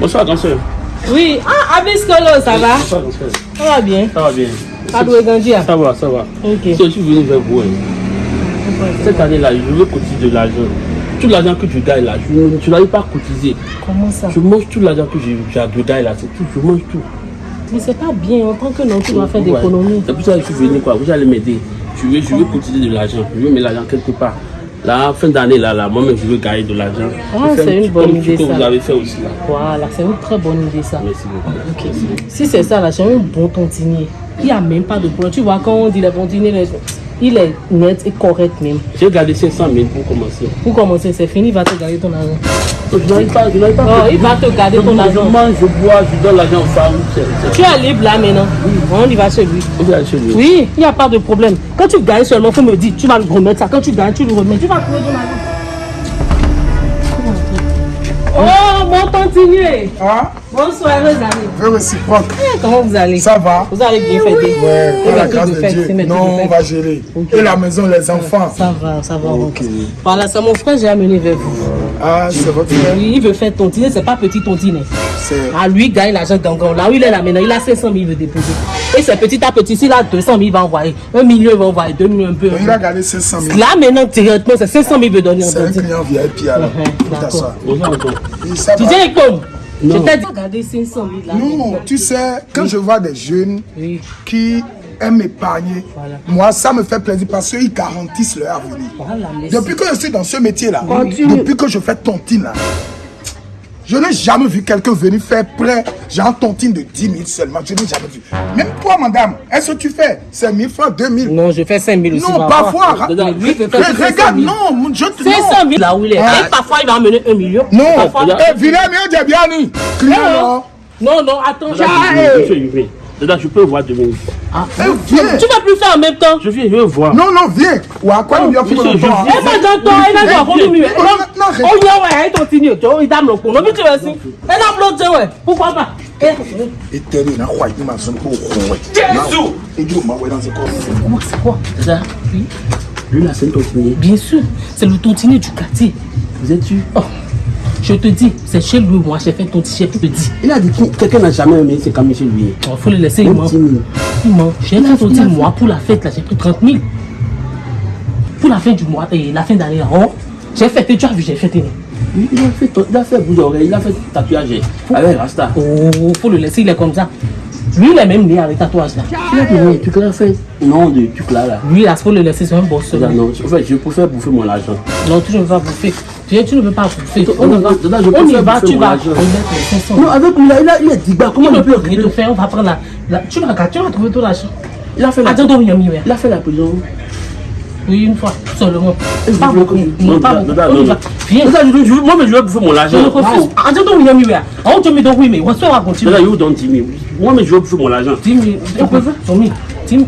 Bonsoir, grand soeur. Oui, ah, Abiskolo, ça va? Bonsoir, grand soeur. Ça va bien? Ça va bien. Padoué Gandia? Ça va, ça va. Ok. So, je suis venu vers vous. hein. Cette année-là, je veux cotiser de l'argent. Tout l'argent que tu gagnes là, je tu n'arrives pas à cotiser. Comment ça? Je mange tout l'argent que j'ai- je gagne là, c'est tout. Je mange tout. Mais c'est pas bien, en tant que non, tu dois faire d'économie. C'est pour ça que je suis venu quoi. Vous allez m'aider. Je veux, je veux cotiser de l'argent. Je veux mettre l'argent quelque part. Là, fin d'année, là, là, moi-même, je veux gagner de l'argent. Ah, c'est un une bonne idée, ce que ça. vous avez fait aussi là. Voilà, c'est une très bonne idée ça. Merci beaucoup. Si c'est ça là, j'ai un bon tontinier. Il n'y a même pas de problème. Tu vois, quand on dit les tontiniers, les- il est net et correct même. J'ai gardé 500 000 pour commencer. Pour commencer, c'est fini, il va te garder ton argent. Je n'arrive pas, je n'arrive pas. Oh, il va te garder je, ton je argent. mange, je bois, je donne l'argent c'est- Tu es libre là maintenant. On y va chez lui. On va chez lui. Oui, il n'y a pas de problème. Quand tu gagnes seulement, il faut me dire, tu vas le remettre ça. Quand tu gagnes, tu le remets. Tu vas trouver ton argent. Oh, mon tontinier. Ah, Bonsoir, mes amis. réciproque. Eh, Comment vous allez? Ça va? Vous avez bien fêté Ouais, Eh par la tout grâce de de fait, Dieu. c'est mes tout Non, on va gérer. Et la maison, les enfants. Ça va, ça va. Ok. Voilà, c'est mon frère, j'ai amené vers vous. Ah, c'est votre frère. Oui, il veut faire tontiner, c'est pas petit tontiner. C'est. Ah, lui, il gagne l'argent gangan. Là où il est là maintenant, il a 500 000, il veut déposer. Et c'est petit à petit, s'il a 200 000, il va envoyer. Un million, il va envoyer. Deux millions, un peu. un Il a gardé 500 000. Là maintenant, directement, c'est 500 000 il veut donner en C'est un client VIP alors. Tout à d'accord. ça. Tu dis, comme Je Non. t'ai dit, regardez 500 000 là. Non, tu sais, quand je vois des jeunes Oui, qui aiment épargner, Voilà. moi, ça me fait plaisir parce qu'ils garantissent leur avenir. voilà, Depuis que je suis dans ce métier-là, Continue. depuis que je fais tontine là, je n'ai jamais vu quelqu'un venir faire prêt, genre tontine de 10 000 seulement. Je n'ai jamais vu. Même toi, madame, est-ce que tu fais 5 000 francs, 2 000 Non, je fais 5 000 aussi. Non, parfois. Lui, je, regarde, 000. non, je te 500 000 là où il est. Parfois, il va emmener 1 million. Non, parfois, eh, Vina, mais j'ai bien eh, Non, non, non, attends. Je, je, je peux voir 2 000. Ah, eh, viens. Tu vas plus faire en même temps. Je viens, je veux voir. Non, non, viens. Ou à quoi il y a plus de temps Eh ben, j'entends, il a déjà connu. Oh, il y a, il continue. Tu vois, il dame le coup. Non, mais tu vas aussi. Elle a bloqué, ouais. Pourquoi pas? Eh, Et Éternel, n'a pas été ma zone pour rond. Jésus Et Dieu m'a dans ses corps. Comment c'est quoi? Ça, oui. Lui, là, c'est le tontinier. Bien sûr, c'est le tontinier du quartier. Vous êtes tu Oh. Je te dis, c'est chez lui, moi, j'ai fait ton t-shirt, je te dis. Il a dit que quelqu'un n'a jamais aimé, c'est comme chez lui. Il faut le laisser, il même ment. 10 000. Il ment. J'ai fait tontinier, moi, pour la fête, là, j'ai pris 30 000. Pour la fin du mois, et la fin d'année, oh, j'ai fêté, tu as vu, j'ai fêté. Il il a fait, il a fait bout d'oreille, il a fait tatouage avec Rasta. Oh, faut le laisser, il est comme ça. Lui, il est même né avec tatouage, là. Tu l'as fait. Non, de truc là, là. Lui, là, faut le laisser, c'est un boss. Non, en fait, je préfère bouffer mon argent. Non, tu ne pas bouffer. Tu, tu ne veux pas bouffer. On On va- je On y tu vas argent. remettre les 500. Non, avec lui là, il a, il dit, bah, comment Il il ne peut rien te faire, on va prendre la. la tu vas tu vas trouver ton argent. Il a fait la, donc, il a il fait la prison. Oui, une fois, seulement. Pas beaucoup. Non, pas beaucoup. On. Viens. Je, je, moi, mais je veux bouffer mon Je argent. le refuse. Attends, donc, il y a tu me donnes, oui, mais on se va continuer. Don't 10 000. Moi, mais je bouffer mon argent. 10 000. Tu peux faire 10 000. 10 000.